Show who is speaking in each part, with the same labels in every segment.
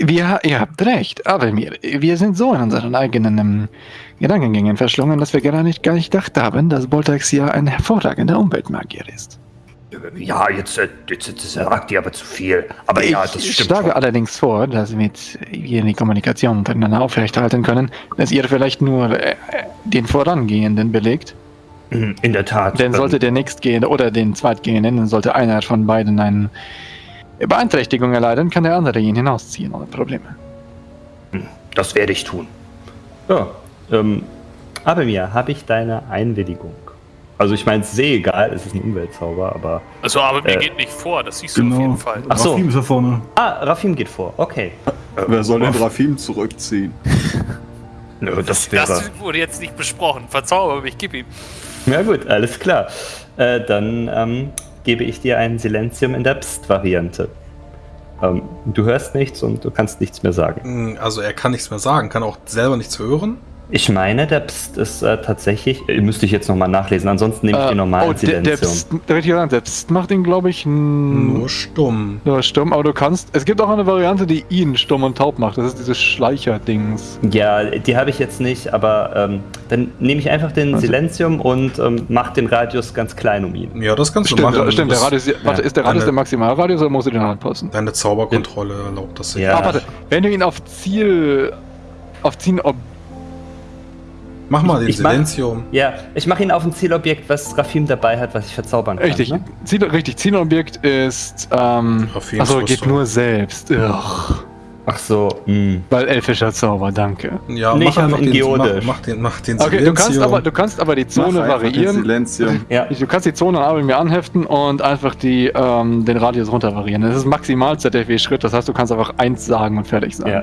Speaker 1: Wir, ihr habt recht, aber wir, wir sind so in unseren eigenen ähm, Gedankengängen verschlungen, dass wir gar nicht, gar nicht gedacht haben, dass Boltax ja ein hervorragender Umweltmagier ist.
Speaker 2: Ja, jetzt, äh, jetzt, jetzt sagt ihr aber zu viel. Aber
Speaker 1: ich
Speaker 2: ja, das stimmt
Speaker 1: schlage
Speaker 2: schon.
Speaker 1: allerdings vor, dass mit wir die Kommunikation untereinander aufrechterhalten können, dass ihr vielleicht nur äh, den Vorangehenden belegt.
Speaker 2: Mhm, In der Tat.
Speaker 1: Denn
Speaker 2: ähm,
Speaker 1: sollte der nächstgehende oder den zweitgehenden, dann sollte einer von beiden eine Beeinträchtigung erleiden, kann der andere ihn hinausziehen ohne Probleme.
Speaker 2: Das werde ich tun.
Speaker 3: Ja, ähm, aber mir habe ich deine Einwilligung. Also ich meine, es ist eh egal, es ist ein Umweltzauber, aber...
Speaker 4: Also, aber mir
Speaker 3: Äh,
Speaker 4: geht nicht vor, das siehst du auf
Speaker 5: Genau.
Speaker 4: jeden Fall.
Speaker 3: Ach so.
Speaker 5: Rafim ist da vorne.
Speaker 3: Ah, Rafim geht vor, okay.
Speaker 6: Wer soll den Rafim zurückziehen?
Speaker 2: Nö, das wäre.
Speaker 4: Das wurde jetzt nicht besprochen. Verzauber mich, gib ihm.
Speaker 3: Ja gut, alles klar. Äh, dann ähm, gebe ich dir ein Silenzium in der Psst-Variante. Ähm, du hörst nichts und du kannst nichts mehr sagen.
Speaker 7: Also er kann nichts mehr sagen, kann auch selber nichts hören.
Speaker 3: Ich meine, der Psst ist äh, tatsächlich... Äh, müsste ich jetzt nochmal nachlesen, ansonsten nehme ich
Speaker 1: Äh,
Speaker 3: den normalen
Speaker 1: oh, der, der,
Speaker 3: Silenzium.
Speaker 1: Psst, der, richtige Name, der Psst macht ihn, glaube ich,
Speaker 7: Nur stumm.
Speaker 1: nur stumm, aber du kannst. Es gibt auch eine Variante, die ihn stumm und taub macht. Das ist dieses Schleicher-Dings.
Speaker 3: Ja, die habe ich jetzt nicht, aber ähm, dann nehme ich einfach den
Speaker 1: Also-
Speaker 3: Silenzium und ähm, mache den Radius ganz klein um ihn.
Speaker 7: Ja, das kannst du
Speaker 1: Stimmt,
Speaker 7: machen.
Speaker 1: stimmt der Radius, warte, ist der Radius
Speaker 7: Eine-
Speaker 1: der Maximalradius oder musst du den anpassen?
Speaker 7: Deine Zauberkontrolle erlaubt das
Speaker 3: Ja.
Speaker 1: Ah, warte, wenn du ihn auf Ziel. auf Ziel. Ob,
Speaker 7: Mach mal den
Speaker 3: Ich
Speaker 7: Silenzium.
Speaker 3: Ja, ich mache ihn auf ein Zielobjekt, was Rafim dabei hat, was ich verzaubern kann.
Speaker 1: richtig,
Speaker 3: Ne?
Speaker 1: Ziel, richtig, Zielobjekt ist. Ähm,
Speaker 7: Rafims
Speaker 1: achso, geht nur selbst. Ugh.
Speaker 3: Ach so, mh.
Speaker 1: Weil elfischer Zauber, danke.
Speaker 7: Ja,
Speaker 3: Nee,
Speaker 7: mach
Speaker 3: ich
Speaker 7: einfach den,
Speaker 3: geodisch.
Speaker 7: mach, mach den, mach den
Speaker 1: Okay, du kannst, aber, du kannst aber die
Speaker 6: Mach
Speaker 1: Zone variieren.
Speaker 6: Silenzium.
Speaker 3: Ja,
Speaker 1: Du kannst die Zone aber mir anheften und einfach die, ähm, den Radius runter variieren. Das ist maximal ZFW-Schritt, das heißt, du kannst einfach eins sagen und fertig sein.
Speaker 3: ja.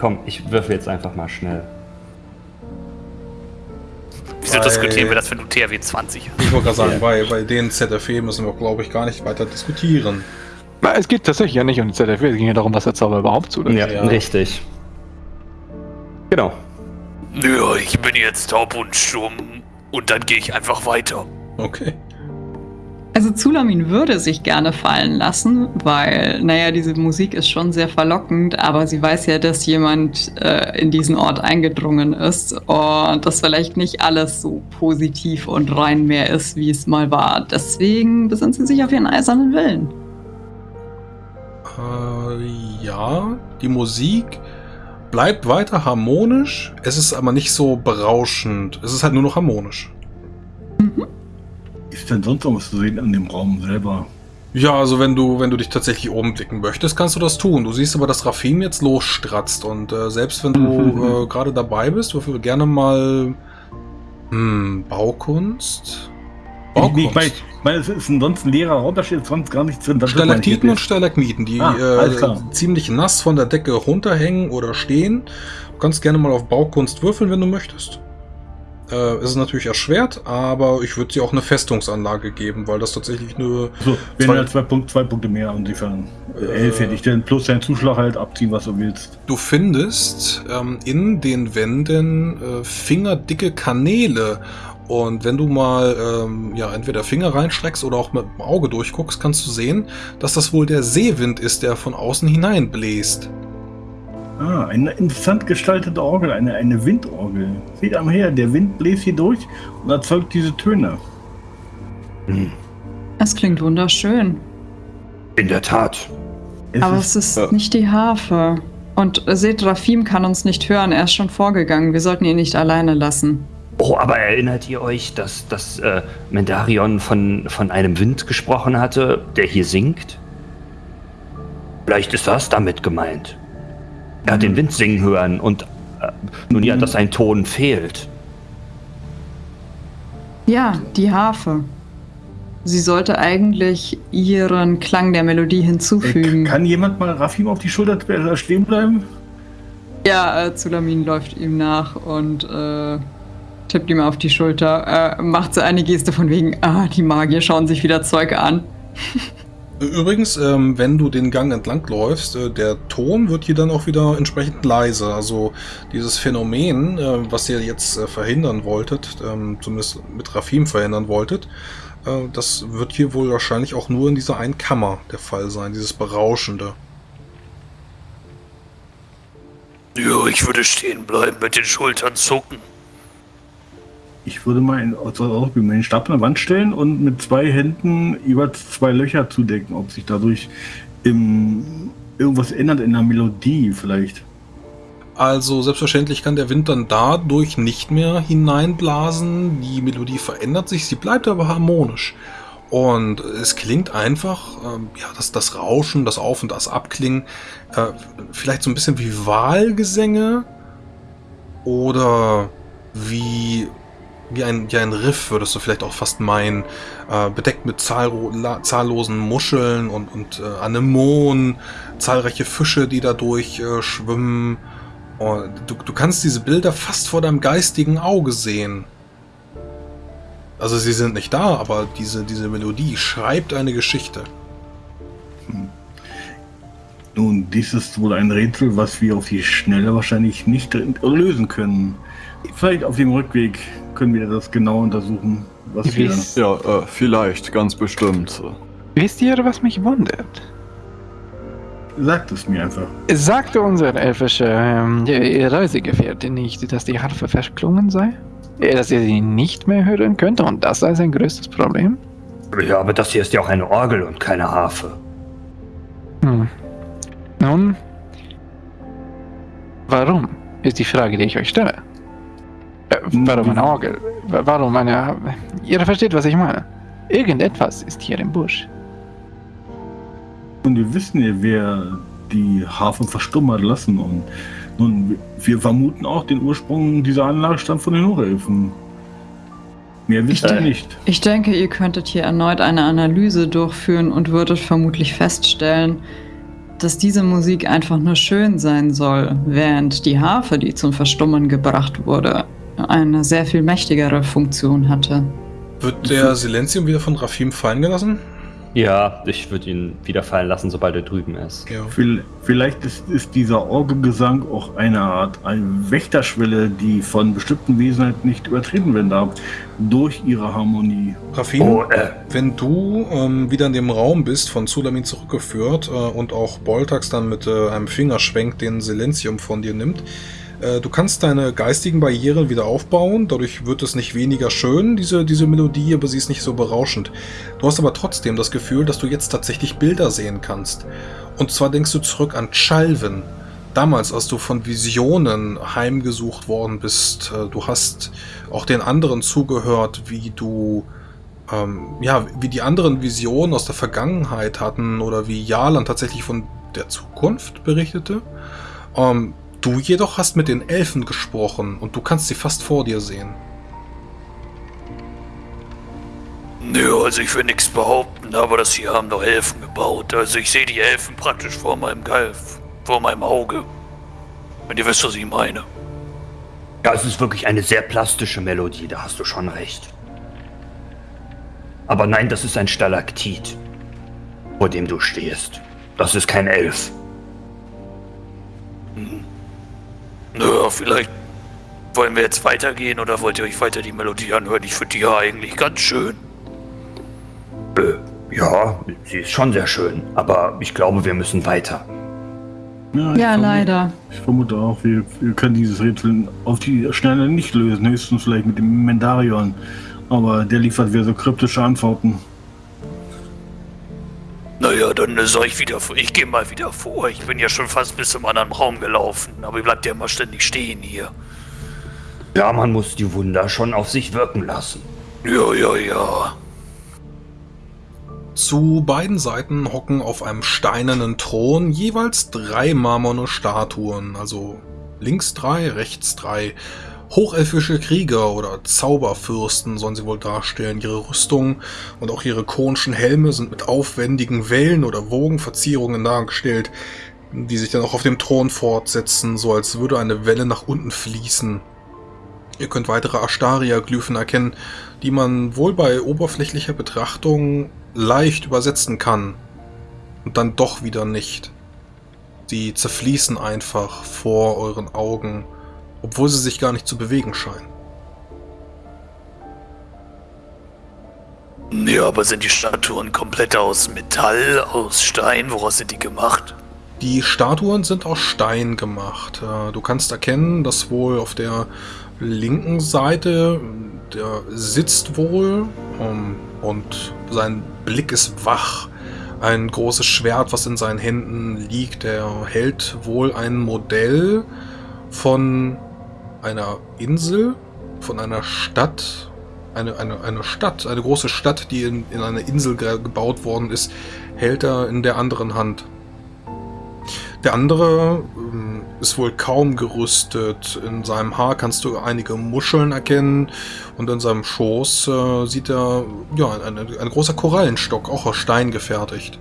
Speaker 3: Komm, ich würfel jetzt einfach mal schnell.
Speaker 4: Wieso
Speaker 7: Weil-
Speaker 4: diskutieren wir das, wenn du THW 20 hast?
Speaker 7: Ich wollte gerade sagen,
Speaker 3: Ja.
Speaker 7: bei, bei den ZFE müssen wir, glaube ich, gar nicht weiter diskutieren.
Speaker 1: Na, Es geht tatsächlich ja nicht um die ZFW, es ging ja darum, was der Zauber überhaupt zulässt.
Speaker 3: Ja,
Speaker 7: Ja.
Speaker 3: richtig. Genau.
Speaker 4: Nö, ich bin jetzt taub und stumm. Und dann gehe ich einfach weiter.
Speaker 7: Okay.
Speaker 8: Also Zulamin würde sich gerne fallen lassen, weil, naja, diese Musik ist schon sehr verlockend, aber sie weiß ja, dass jemand äh, in diesen Ort eingedrungen ist und das vielleicht nicht alles so positiv und rein mehr ist, wie es mal war. Deswegen besinnt sie sich auf ihren eisernen Willen.
Speaker 7: Äh, ja, die Musik bleibt weiter harmonisch. Es ist aber nicht so berauschend. Es ist halt nur noch harmonisch.
Speaker 5: Ist denn sonst noch was zu sehen an dem Raum selber?
Speaker 7: Ja, also wenn du, wenn du dich tatsächlich oben blicken möchtest, kannst du das tun. Du siehst aber, dass Rafim jetzt losstratzt und äh, selbst wenn du äh, gerade dabei bist, würfel gerne mal hm, Baukunst.
Speaker 5: Nee, ich ich meine, es ist ein sonst ein leerer Raum, da steht sonst gar nichts drin. Das
Speaker 7: Stalaktiten und Stalagmiten, die
Speaker 5: Ah,
Speaker 7: äh, ziemlich nass von der Decke runterhängen oder stehen. Du kannst gerne mal auf Baukunst würfeln, wenn du möchtest. Äh, es ist natürlich erschwert, aber ich würde dir auch eine Festungsanlage geben, weil das tatsächlich eine.
Speaker 5: So, wir
Speaker 7: Zwei-
Speaker 5: haben ja zwei, Punkt, zwei Punkte mehr, insofern. Äh, elf hätte ich denn plus deinen Zuschlag halt abziehen, was du willst.
Speaker 7: Du findest ähm, in den Wänden äh, fingerdicke Kanäle. Und wenn du mal ähm, ja, entweder Finger reinstreckst oder auch mit dem Auge durchguckst, kannst du sehen, dass das wohl der Seewind ist, der von außen hineinbläst.
Speaker 5: Ah, eine interessant gestaltete Orgel, eine, eine Windorgel. Seht einmal her, der Wind bläst hier durch und erzeugt diese Töne.
Speaker 8: Es klingt wunderschön,
Speaker 2: In der Tat.
Speaker 5: Es
Speaker 8: aber
Speaker 5: ist,
Speaker 8: es ist
Speaker 6: ja.
Speaker 8: nicht die Harfe. Und seht, Rafim kann uns nicht hören, er ist schon vorgegangen. Wir sollten ihn nicht alleine lassen.
Speaker 2: Oh, aber erinnert ihr euch, dass, dass äh, Mendarion von, von einem Wind gesprochen hatte, der hier singt? Vielleicht ist das damit gemeint. Er hat den Wind singen hören und äh, nun ja, dass ein Ton fehlt.
Speaker 8: Ja, die Harfe. Sie sollte eigentlich ihren Klang der Melodie
Speaker 5: äh,
Speaker 8: hinzufügen.
Speaker 5: kann jemand mal Rafim auf die Schulter äh, stehen bleiben?
Speaker 8: Ja, äh, Zulamin läuft ihm nach und äh, tippt ihm auf die Schulter, äh, macht so eine Geste von wegen, ah, die Magier schauen sich wieder Zeug an.
Speaker 7: Übrigens, ähm, wenn du den Gang entlang läufst, äh, der Ton wird hier dann auch wieder entsprechend leise. Also dieses Phänomen, äh, was ihr jetzt äh, verhindern wolltet, ähm, zumindest mit Rafim verhindern wolltet, äh, das wird hier wohl wahrscheinlich auch nur in dieser einen Kammer der Fall sein, dieses Berauschende.
Speaker 4: Ja, ich würde stehen bleiben, mit den Schultern zucken.
Speaker 5: Ich würde mal in, also den Stab an der Wand stellen und mit zwei Händen über zwei Löcher zudecken, ob sich dadurch im, irgendwas ändert in der Melodie vielleicht.
Speaker 7: Also selbstverständlich kann der Wind dann dadurch nicht mehr hineinblasen. Die Melodie verändert sich, sie bleibt aber harmonisch. Und es klingt einfach, ähm, ja, das, das Rauschen, das Auf- und das Abklingen, äh, vielleicht so ein bisschen wie Wahlgesänge oder wie, wie, ein, wie ein Riff, würdest du vielleicht auch fast meinen, äh, bedeckt mit zahllosen Muscheln und, und äh, Anemonen, zahlreiche Fische, die dadurch äh, schwimmen. Und du, du kannst diese Bilder fast vor deinem geistigen Auge sehen. Also sie sind nicht da, aber diese, diese Melodie schreibt eine Geschichte.
Speaker 5: Nun, dies ist wohl ein Rätsel, was wir auf die Schnelle wahrscheinlich nicht lösen können. Vielleicht auf dem Rückweg können wir das genau untersuchen, was wir...
Speaker 6: Ja, äh, vielleicht, ganz bestimmt.
Speaker 1: wisst ihr, was mich wundert?
Speaker 5: Sagt es mir einfach.
Speaker 1: Sagte unser elfischer ähm, ja, Reisegefährte nicht, dass die Harfe verklungen sei? Äh, Dass er sie nicht mehr hören könnte und das sei sein größtes Problem?
Speaker 2: Ja, aber das hier ist ja auch eine Orgel und keine Harfe.
Speaker 1: Hm. Nun, warum ist die Frage, die ich euch stelle. Äh, warum eine Orgel? Wa- Warum eine... Ihr versteht, was ich meine. Irgendetwas ist hier im Busch.
Speaker 5: Und wir wissen ja, wer die Harfe verstummen hat lassen. Und nun, wir vermuten auch, den Ursprung dieser Anlage stammt von den Hochelfen. Mehr wisst ihr nicht.
Speaker 8: Ich denke, ihr könntet hier erneut eine Analyse durchführen und würdet vermutlich feststellen, dass diese Musik einfach nur schön sein soll, während die Harfe, die zum Verstummen gebracht wurde, eine sehr viel mächtigere Funktion hatte.
Speaker 7: Wird der Silenzium wieder von Rafim fallen gelassen?
Speaker 3: Ja, ich würde ihn wieder fallen lassen, sobald er drüben ist.
Speaker 7: Ja.
Speaker 5: Viel- Vielleicht ist, ist dieser Orgelgesang auch eine Art eine Wächterschwelle, die von bestimmten Wesen halt nicht übertreten werden darf, durch ihre Harmonie.
Speaker 7: Rafim,
Speaker 2: Oh, äh,
Speaker 7: wenn du ähm, wieder in dem Raum bist, von Zulamin zurückgeführt äh, und auch Boltax dann mit äh, einem Fingerschwenk den Silenzium von dir nimmt, du kannst deine geistigen Barrieren wieder aufbauen, dadurch wird es nicht weniger schön, diese, diese Melodie, aber sie ist nicht so berauschend. Du hast aber trotzdem das Gefühl, dass du jetzt tatsächlich Bilder sehen kannst. Und zwar denkst du zurück an Chalvin. Damals, als du von Visionen heimgesucht worden bist, äh, du hast auch den anderen zugehört, wie du ähm, ja, wie die anderen Visionen aus der Vergangenheit hatten oder wie Jalan tatsächlich von der Zukunft berichtete. Ähm, du jedoch hast mit den Elfen gesprochen und du kannst sie fast vor dir sehen.
Speaker 4: Nö, also ich will nichts behaupten, aber das hier haben doch Elfen gebaut. Also ich sehe die Elfen praktisch vor meinem Galf, vor meinem Auge. Wenn ihr wisst, was ich meine.
Speaker 2: ja, es ist wirklich eine sehr plastische Melodie, da hast du schon recht. Aber nein, das ist ein Stalaktit, vor dem du stehst. Das ist kein Elf.
Speaker 4: Nö, vielleicht wollen wir jetzt weitergehen oder wollt ihr euch weiter die Melodie anhören? Ich finde die ja eigentlich ganz schön.
Speaker 2: Äh, ja, sie ist schon sehr schön, aber ich glaube, wir müssen weiter.
Speaker 5: ich
Speaker 8: Ja,
Speaker 5: vermute-
Speaker 8: leider.
Speaker 5: Ich vermute auch, wir, wir können dieses Rätsel auf die Schnelle nicht lösen, höchstens vielleicht mit dem Mendarion. Aber der liefert wieder so kryptische Antworten.
Speaker 4: Naja, dann äh, soll ich wieder vor. Ich gehe mal wieder vor. Ich bin ja schon fast bis zum anderen Raum gelaufen. Aber ihr bleibt ja immer ständig stehen hier.
Speaker 2: Ja, man muss die Wunder schon auf sich wirken lassen.
Speaker 4: Ja, ja, ja.
Speaker 7: Zu beiden Seiten hocken auf einem steinernen Thron jeweils drei marmorne Statuen, also links drei, rechts drei. Hochelfische Krieger oder Zauberfürsten sollen sie wohl darstellen. Ihre Rüstungen und auch ihre konischen Helme sind mit aufwendigen Wellen oder Wogenverzierungen dargestellt, die sich dann auch auf dem Thron fortsetzen, so als würde eine Welle nach unten fließen. Ihr könnt weitere Astaria-Glyphen erkennen, die man wohl bei oberflächlicher Betrachtung leicht übersetzen kann und dann doch wieder nicht. Sie zerfließen einfach vor euren Augen, obwohl sie sich gar nicht zu bewegen scheinen.
Speaker 4: Ja, aber sind die Statuen komplett aus Metall, aus Stein? Woraus sind die gemacht?
Speaker 7: Die Statuen sind aus Stein gemacht. Äh, Du kannst erkennen, dass wohl auf der linken Seite, der sitzt wohl ähm, und sein Blick ist wach. Ein großes Schwert, was in seinen Händen liegt. Er hält wohl ein Modell von einer Insel, von einer Stadt. Eine, eine, eine Stadt, eine große Stadt, die in, in einer Insel ge gebaut worden ist, hält er in der anderen Hand. Der andere ähm, ist wohl kaum gerüstet. In seinem Haar kannst du einige Muscheln erkennen und in seinem Schoß äh, sieht er ja ein, ein, ein großer Korallenstock, auch aus Stein gefertigt.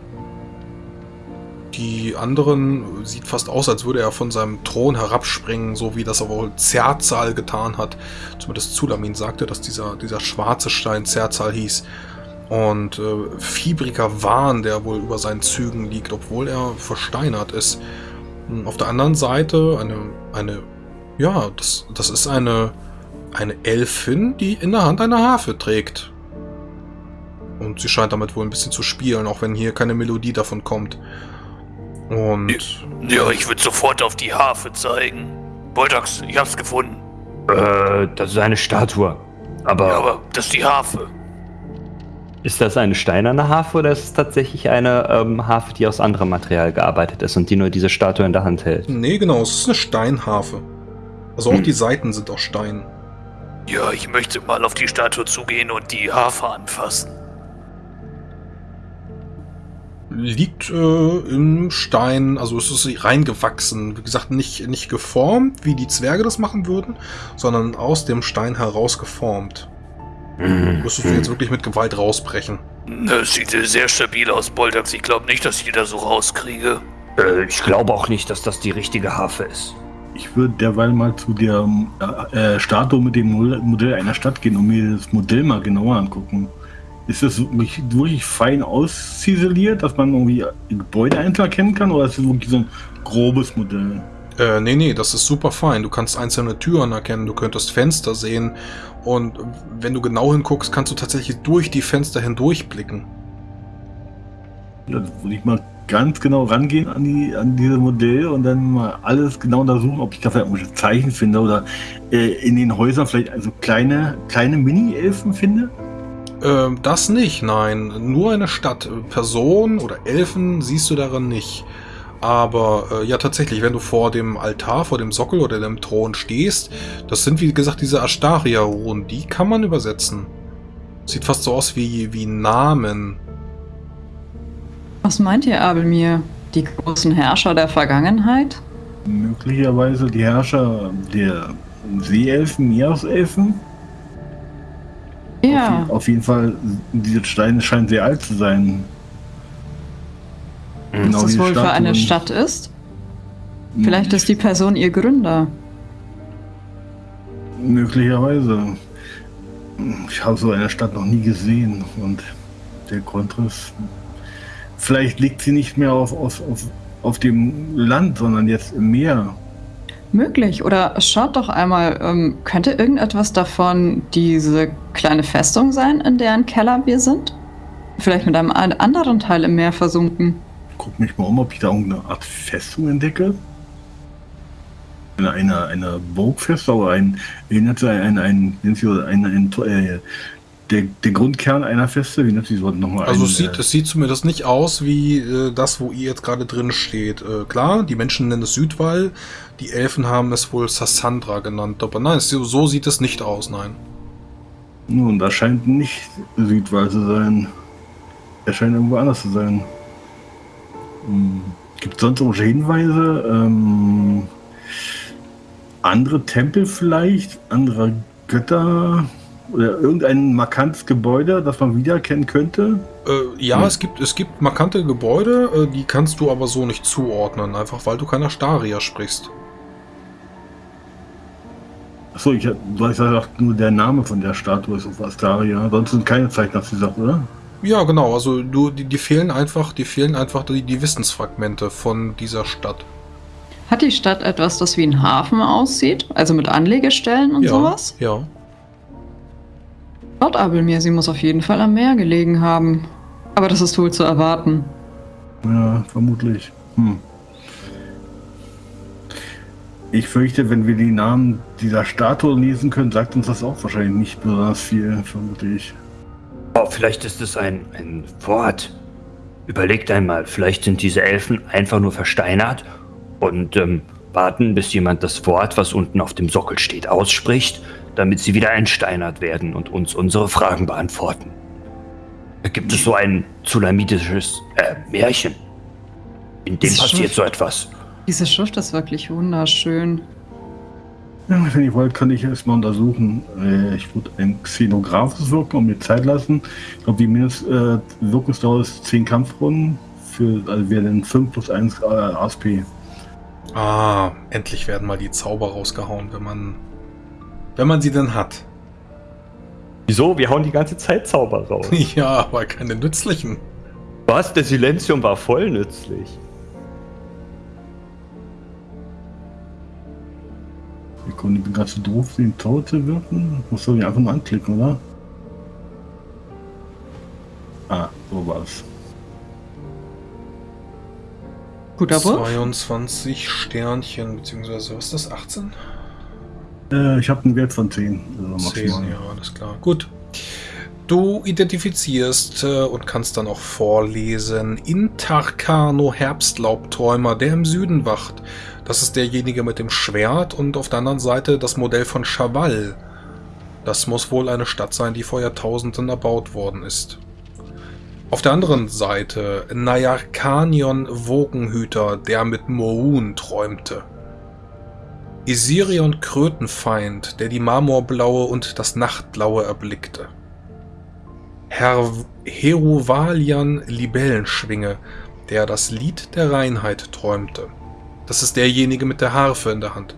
Speaker 7: Die anderen sieht fast aus, als würde er von seinem Thron herabspringen, so wie das er wohl Zerzal getan hat. Zumindest Zulamin sagte, dass dieser, dieser schwarze Stein Zerzal hieß. Und äh, fiebriger Wahn, der wohl über seinen Zügen liegt, obwohl er versteinert ist. Hm, Auf der anderen Seite eine, eine, ja, das, das ist eine, eine Elfin, die in der Hand eine Harfe trägt. Und sie scheint damit wohl ein bisschen zu spielen, auch wenn hier keine Melodie davon kommt. Und
Speaker 4: Ja, ich würde sofort auf die Harfe zeigen. Boltax, ich hab's gefunden.
Speaker 2: Äh, das ist eine Statue. Aber,
Speaker 4: Ja, aber das ist die Harfe.
Speaker 3: Ist das eine steinerne Harfe oder ist es tatsächlich eine ähm, Harfe, die aus anderem Material gearbeitet ist und die nur diese Statue in der Hand hält?
Speaker 7: nee, genau, es ist eine Steinharfe. Also auch
Speaker 3: Hm.
Speaker 7: die Seiten sind aus Stein.
Speaker 4: Ja, ich möchte mal auf die Statue zugehen und die Harfe anfassen.
Speaker 7: Liegt äh, im Stein, also es ist reingewachsen. Wie gesagt, nicht, nicht geformt, wie die Zwerge das machen würden, sondern aus dem Stein heraus geformt.
Speaker 2: Mhm.
Speaker 7: Müsstest du jetzt wirklich mit Gewalt rausbrechen.
Speaker 4: Das sieht sehr stabil aus, Boltax. Ich glaube nicht, dass ich die da so rauskriege.
Speaker 2: äh, ich glaube auch nicht, dass das die richtige Harfe ist.
Speaker 5: Ich würde derweil mal zu der äh, Statue mit dem Mo- Modell einer Stadt gehen und mir das Modell mal genauer angucken. Ist das wirklich, wirklich fein ausziseliert, dass man irgendwie Gebäude einzeln erkennen kann, oder ist das wirklich so ein grobes Modell?
Speaker 7: Äh, nee, nee, das ist super fein. Du kannst einzelne Türen erkennen, du könntest Fenster sehen. Und wenn du genau hinguckst, kannst du tatsächlich durch die Fenster hindurchblicken.
Speaker 5: Da würde ich mal ganz genau rangehen an, die, an diese Modell und dann mal alles genau untersuchen, ob ich da vielleicht irgendwelche Zeichen finde oder äh, in den Häusern vielleicht also kleine, kleine Mini-Elfen finde.
Speaker 7: Ähm, das nicht, nein. Nur eine Stadt. Personen oder Elfen siehst du darin nicht. Aber äh, ja, tatsächlich, wenn du vor dem Altar, vor dem Sockel oder dem Thron stehst, das sind wie gesagt diese Astaria-Runen, die kann man übersetzen. Sieht fast so aus wie, wie Namen.
Speaker 8: Was meint ihr, Abelmir? Die großen Herrscher der Vergangenheit?
Speaker 5: Möglicherweise die Herrscher der Seeelfen, Meereselfen.
Speaker 8: Ja,
Speaker 5: Auf, auf jeden Fall, diese Steine scheinen sehr alt zu sein.
Speaker 2: Mhm.
Speaker 8: was
Speaker 5: wie
Speaker 8: das wohl für eine
Speaker 5: Statuen.
Speaker 8: Stadt ist? Vielleicht ist die Person ihr Gründer.
Speaker 5: Möglicherweise. Ich habe so eine Stadt noch nie gesehen und der Grundriss. Vielleicht liegt sie nicht mehr auf, auf, auf, auf dem Land, sondern jetzt im Meer.
Speaker 8: Möglich. Oder schaut doch einmal, ähm, könnte irgendetwas davon diese kleine Festung sein, in deren Keller wir sind? Vielleicht mit einem an- anderen Teil im Meer versunken.
Speaker 5: Guck mich mal um, ob ich da irgendeine Art Festung entdecke. Eine, eine, eine Burgfestung, ein, erinnert sich ein, ein, ein, ein, ein, äh, der, der Grundkern einer Feste, wie nennt sich so nochmal?
Speaker 7: Also
Speaker 5: ein,
Speaker 7: es sieht,
Speaker 5: äh,
Speaker 7: es sieht zumindest nicht aus wie äh, das, wo ihr jetzt gerade drin steht. Äh, klar, die Menschen nennen es Südwall, die Elfen haben es wohl Sassandra genannt. Aber nein, es, so sieht es nicht aus, nein.
Speaker 5: Nun, das scheint nicht Südwall zu sein. Er scheint irgendwo anders zu sein. Hm. Gibt es sonst irgendwelche Hinweise? Ähm, andere Tempel vielleicht? Andere Götter? Oder irgendein markantes Gebäude, das man wiedererkennen könnte?
Speaker 7: Äh, ja,
Speaker 5: Hm.
Speaker 7: es, gibt, es gibt markante Gebäude, äh, die kannst du aber so nicht zuordnen, einfach weil du keiner Staria sprichst.
Speaker 5: Achso, ich, du hast ja gesagt, nur der Name von der Statue ist auf Astaria. Sonst sind keine Zeichen nach dieser Sache, oder?
Speaker 7: Ja, genau, also du, die, die fehlen einfach, die fehlen einfach die, die Wissensfragmente von dieser Stadt.
Speaker 8: Hat die Stadt etwas, das wie ein Hafen aussieht? Also mit Anlegestellen und
Speaker 7: ja,
Speaker 8: sowas?
Speaker 7: Ja.
Speaker 8: Laut Abelmir, sie muss auf jeden Fall am Meer gelegen haben. Aber das ist wohl zu erwarten.
Speaker 5: Ja, vermutlich. Hm. Ich fürchte, wenn wir die Namen dieser Statue lesen können, sagt uns das auch wahrscheinlich nicht besonders viel, vermute ich.
Speaker 2: Oh, vielleicht ist es ein, ein Wort. Überlegt einmal, vielleicht sind diese Elfen einfach nur versteinert und ähm, warten, bis jemand das Wort, was unten auf dem Sockel steht, ausspricht, damit sie wieder entsteinert werden und uns unsere Fragen beantworten. Da gibt es so ein zulamitisches äh, Märchen. In dem passiert
Speaker 8: schon-
Speaker 2: so etwas.
Speaker 8: Diese Schrift ist wirklich wunderschön.
Speaker 5: Ja, wenn ihr wollt, kann ich erstmal untersuchen. Äh, ich würde ein Xenographes wirken und mir Zeit lassen. Ich glaube, die Mindest äh, Wirkungsdauer ist 10 Kampfrunden. Für, also wäre dann 5 plus 1 äh, ASP.
Speaker 7: Ah, endlich werden mal die Zauber rausgehauen, wenn man. Wenn man sie denn hat.
Speaker 3: Wieso? Wir hauen die ganze Zeit Zauber raus.
Speaker 7: Ja, aber keine nützlichen.
Speaker 3: Was? Der Silenzium war voll nützlich.
Speaker 5: Ich komme nicht ganz so doof, den Tod zu wirken. Muss ich einfach nur anklicken, oder? Ah, so war's.
Speaker 8: Guter Wurf.
Speaker 7: 22 Sternchen, beziehungsweise, was ist das? 18?
Speaker 5: Äh, ich habe einen Wert von 10. Also
Speaker 7: 10,
Speaker 5: maximal.
Speaker 7: ja, alles klar. Gut. Du identifizierst äh, und kannst dann auch vorlesen Intarkano Herbstlaubträumer, der im Süden wacht. Das ist derjenige mit dem Schwert und auf der anderen Seite das Modell von Chaval. Das muss wohl eine Stadt sein, die vor Jahrtausenden erbaut worden ist. Auf der anderen Seite Nayarkanion Wogenhüter, der mit Moon träumte. Isirion Krötenfeind, der die Marmorblaue und das Nachtblaue erblickte. Herr Heruvalian Libellenschwinge, der das Lied der Reinheit träumte. Das ist derjenige mit der Harfe in der Hand.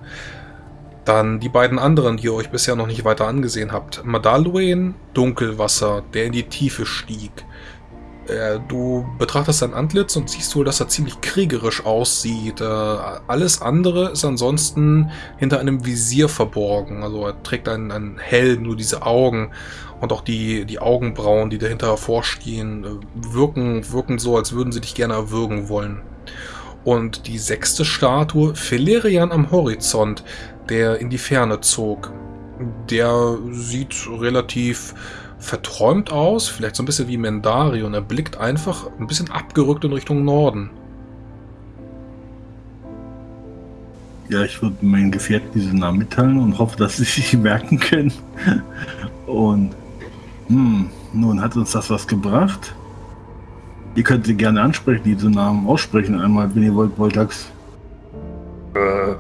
Speaker 7: Dann die beiden anderen, die ihr euch bisher noch nicht weiter angesehen habt. Madaluen, Dunkelwasser, der in die Tiefe stieg. Äh, Du betrachtest sein Antlitz und siehst wohl, dass er ziemlich kriegerisch aussieht. Äh, Alles andere ist ansonsten hinter einem Visier verborgen. Also er trägt einen, einen Helm, nur diese Augen und auch die, die Augenbrauen, die dahinter hervorstehen, äh, wirken, wirken so, als würden sie dich gerne erwürgen wollen. Und die sechste Statue, Felerian am Horizont, der in die Ferne zog. Der sieht relativ verträumt aus, vielleicht so ein bisschen wie Mendarion. Er blickt einfach ein bisschen abgerückt in Richtung Norden.
Speaker 5: Ja, ich würde meinen Gefährten diesen Namen mitteilen und hoffe, dass sie sich merken können. Und hm, nun hat uns das was gebracht. Ihr könnt sie gerne ansprechen, diese Namen aussprechen einmal, wenn ihr wollt, Voltax.
Speaker 2: Äh,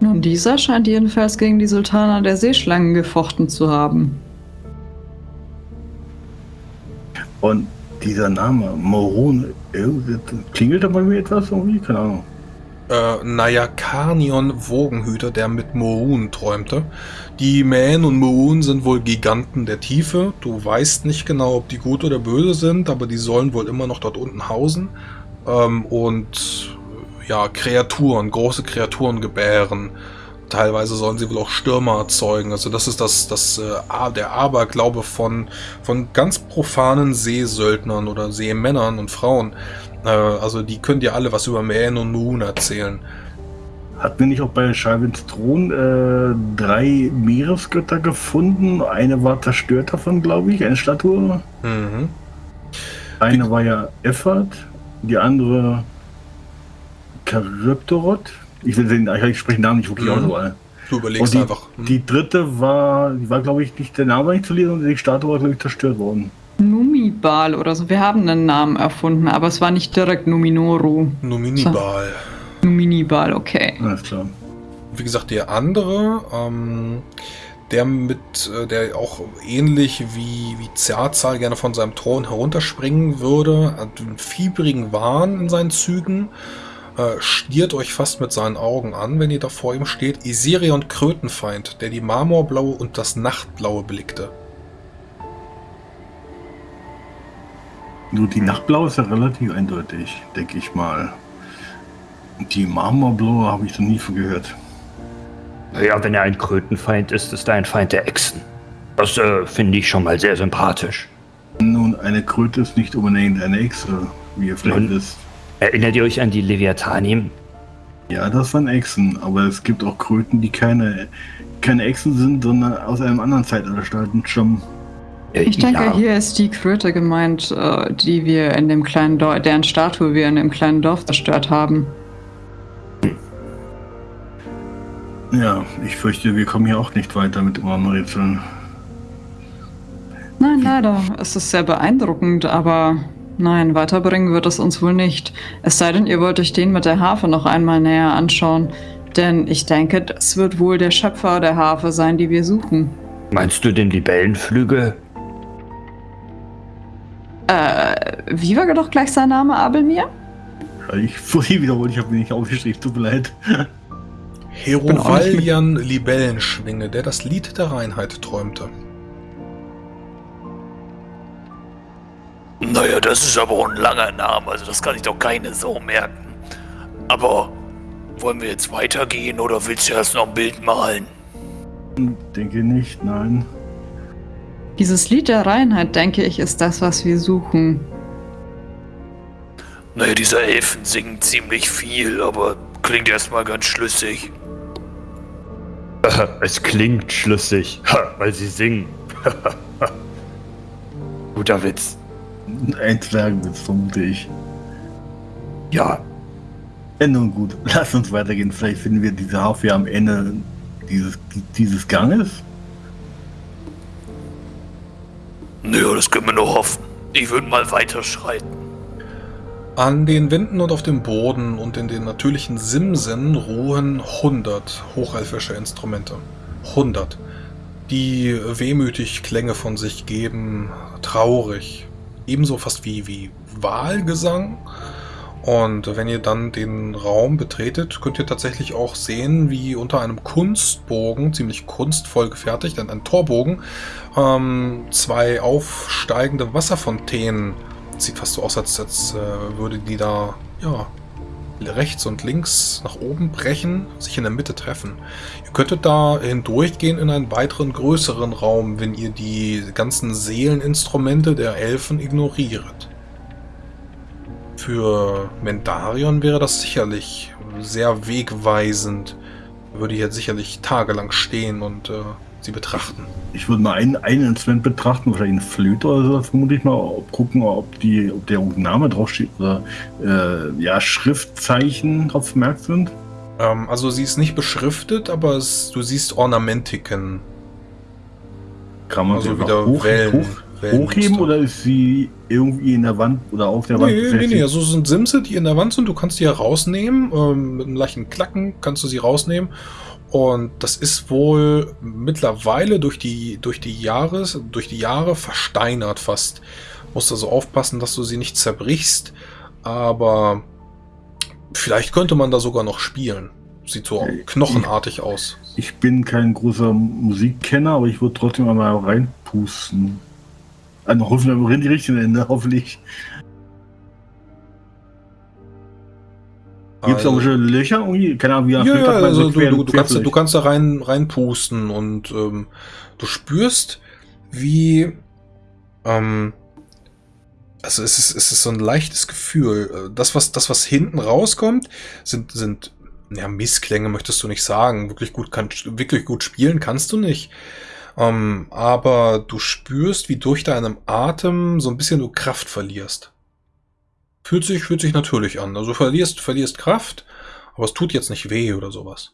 Speaker 8: Nun, dieser scheint jedenfalls gegen die Sultana der Seeschlangen gefochten zu haben.
Speaker 5: Und dieser Name, Morone, irgendwie- klingelt da bei mir etwas irgendwie? Keine Ahnung.
Speaker 7: Äh, Nayakanion Wogenhüter, der mit Moon träumte. Die Mähen und Moon sind wohl Giganten der Tiefe. Du weißt nicht genau, ob die gut oder böse sind, aber die sollen wohl immer noch dort unten hausen. Ähm, und äh, ja, Kreaturen, große Kreaturen gebären. Teilweise sollen sie wohl auch Stürmer erzeugen. Also das ist das, das äh, der Aberglaube von, von ganz profanen Seesöldnern oder Seemännern und Frauen. Äh, also die können dir alle was über Man und Moon erzählen.
Speaker 5: Hatten wir nicht auch bei Schalvins Thron äh, drei Meeresgötter gefunden? Eine war zerstört davon, glaube ich, eine Statue.
Speaker 7: Mhm.
Speaker 5: Eine war ja Effert, die andere Charybdorot. Ich will den, ich spreche den Namen nicht wirklich
Speaker 7: Mhm.
Speaker 5: aus, aber.
Speaker 7: Du überlegst
Speaker 5: die,
Speaker 7: einfach. Mhm.
Speaker 5: die dritte war, die war glaube ich nicht, der Name war nicht zu lesen und die Statue war glaube ich zerstört worden.
Speaker 8: Numibal oder so. Wir haben einen Namen erfunden, aber es war nicht direkt Numinoru.
Speaker 7: Numinibal.
Speaker 8: Numinibal, okay.
Speaker 5: Alles klar.
Speaker 7: Wie gesagt, der andere, ähm, der mit, äh, der auch ähnlich wie, wie Zerzahl gerne von seinem Thron herunterspringen würde, hat einen fiebrigen Wahn in seinen Zügen, äh, stiert euch fast mit seinen Augen an, wenn ihr da vor ihm steht. Isirion Krötenfeind, der die Marmorblaue und das Nachtblaue blickte.
Speaker 5: Nur die Nachtblaue ist ja relativ eindeutig, denke ich mal. Die Marmorblaue habe ich noch nie von gehört.
Speaker 2: ja, wenn er ein Krötenfeind ist, ist er ein Feind der Echsen. Das äh, finde ich schon mal sehr sympathisch.
Speaker 5: Nun, eine Kröte ist nicht unbedingt eine Echse, wie ihr vielleicht wisst.
Speaker 2: Erinnert ihr euch an die Leviathanim?
Speaker 5: Ja, das waren Echsen, aber es gibt auch Kröten, die keine, keine Echsen sind, sondern aus einem anderen Zeitalter stammen.
Speaker 2: Äh,
Speaker 8: Ich denke,
Speaker 2: ja.
Speaker 8: hier ist die Kröte gemeint, äh, die wir in dem kleinen Dorf, deren Statue wir in dem kleinen Dorf zerstört haben.
Speaker 5: Ja, ich fürchte, wir kommen hier auch nicht weiter mit unseren Rätseln.
Speaker 8: Nein, leider. Es ist sehr beeindruckend, aber nein, weiterbringen wird es uns wohl nicht. Es sei denn, ihr wollt euch den mit der Harfe noch einmal näher anschauen. Denn ich denke, das wird wohl der Schöpfer der Harfe sein, die wir suchen.
Speaker 2: Meinst du den Libellenflügel?
Speaker 8: Äh, wie war doch gleich sein Name, Abelmir?
Speaker 5: Ich vorhin wiederholt, ich habe mir nicht aufgeschrieben, tut mir leid.
Speaker 7: Herovalian Libellenschwinge, der das Lied der Reinheit träumte.
Speaker 4: Naja, das ist aber auch ein langer Name, also das kann ich doch keine so merken. Aber wollen wir jetzt weitergehen oder willst du erst noch ein Bild malen?
Speaker 5: Denke nicht, nein.
Speaker 8: Dieses Lied der Reinheit, denke ich, ist das, was wir suchen.
Speaker 4: Naja, diese Elfen singen ziemlich viel, aber klingt erstmal ganz schlüssig.
Speaker 2: Es klingt schlüssig, weil sie singen. Guter Witz.
Speaker 5: Ein Zwergenwitz, vermute ich.
Speaker 2: Ja,
Speaker 5: Ja, nun gut, lass uns weitergehen. Vielleicht finden wir diese Harfe ja am Ende dieses, dieses Ganges.
Speaker 4: Naja, das können wir nur hoffen. Ich würde mal weiterschreiten.
Speaker 7: An den Wänden und auf dem Boden und in den natürlichen Simsen ruhen 100 hochelfische Instrumente. 100. Die wehmütig Klänge von sich geben, traurig. Ebenso fast wie, wie Wahlgesang. Und wenn ihr dann den Raum betretet, könnt ihr tatsächlich auch sehen, wie unter einem Kunstbogen, ziemlich kunstvoll gefertigt, ein, ein Torbogen, ähm, zwei aufsteigende Wasserfontänen sieht fast so aus, als, als äh, würde die da, ja, rechts und links nach oben brechen, sich in der Mitte treffen. Ihr könntet da hindurchgehen in einen weiteren größeren Raum, wenn ihr die ganzen Seeleninstrumente der Elfen ignoriert. Für Mendarion wäre das sicherlich sehr wegweisend. Würde hier sicherlich tagelang stehen und äh, sie betrachten.
Speaker 5: Ich würde mal ein, ein Instrument betrachten, wahrscheinlich eine Flöte oder so, vermute ich mal, ob, gucken, ob, die, ob der Name draufsteht oder äh, ja, Schriftzeichen drauf vermerkt sind.
Speaker 7: Ähm, also sie ist nicht beschriftet, aber es, du siehst Ornamentiken.
Speaker 5: Kann man
Speaker 7: Also
Speaker 5: sie
Speaker 7: wieder
Speaker 5: hoch,
Speaker 7: Wellen-
Speaker 5: hoch,
Speaker 7: Wellenmuster.
Speaker 5: hochheben oder ist sie irgendwie in der Wand oder auf der Wand
Speaker 7: Nee, nee, nee, also es sind Simse, die in der Wand sind. Du kannst die ja rausnehmen. Ähm, mit einem leichten Klacken kannst du sie rausnehmen. Und das ist wohl mittlerweile durch die, durch die, Jahres, durch die Jahre versteinert fast. Musst also aufpassen, dass du sie nicht zerbrichst. Aber vielleicht könnte man da sogar noch spielen. Sieht so knochenartig aus.
Speaker 5: Ich bin kein großer Musikkenner, aber ich würde trotzdem einmal reinpusten. Also hoffentlich am die richtigen Ende, hoffentlich. Gibt es
Speaker 7: Also-
Speaker 5: auch schon Löcher irgendwie? Keine Ahnung, wie
Speaker 7: Ja, ja,
Speaker 5: man
Speaker 7: also
Speaker 5: so
Speaker 7: du, du, du, kannst, du kannst da rein, reinpusten und ähm, du spürst, wie. Ähm, also es ist, es ist so ein leichtes Gefühl. Das, was, das, was hinten rauskommt, sind, sind ja, Missklänge, möchtest du nicht sagen. Wirklich gut, kann, wirklich gut spielen kannst du nicht. Ähm, aber du spürst, wie durch deinem Atem so ein bisschen du Kraft verlierst. Fühlt sich, fühlt sich natürlich an. Also verlierst, verlierst Kraft, aber es tut jetzt nicht weh oder sowas.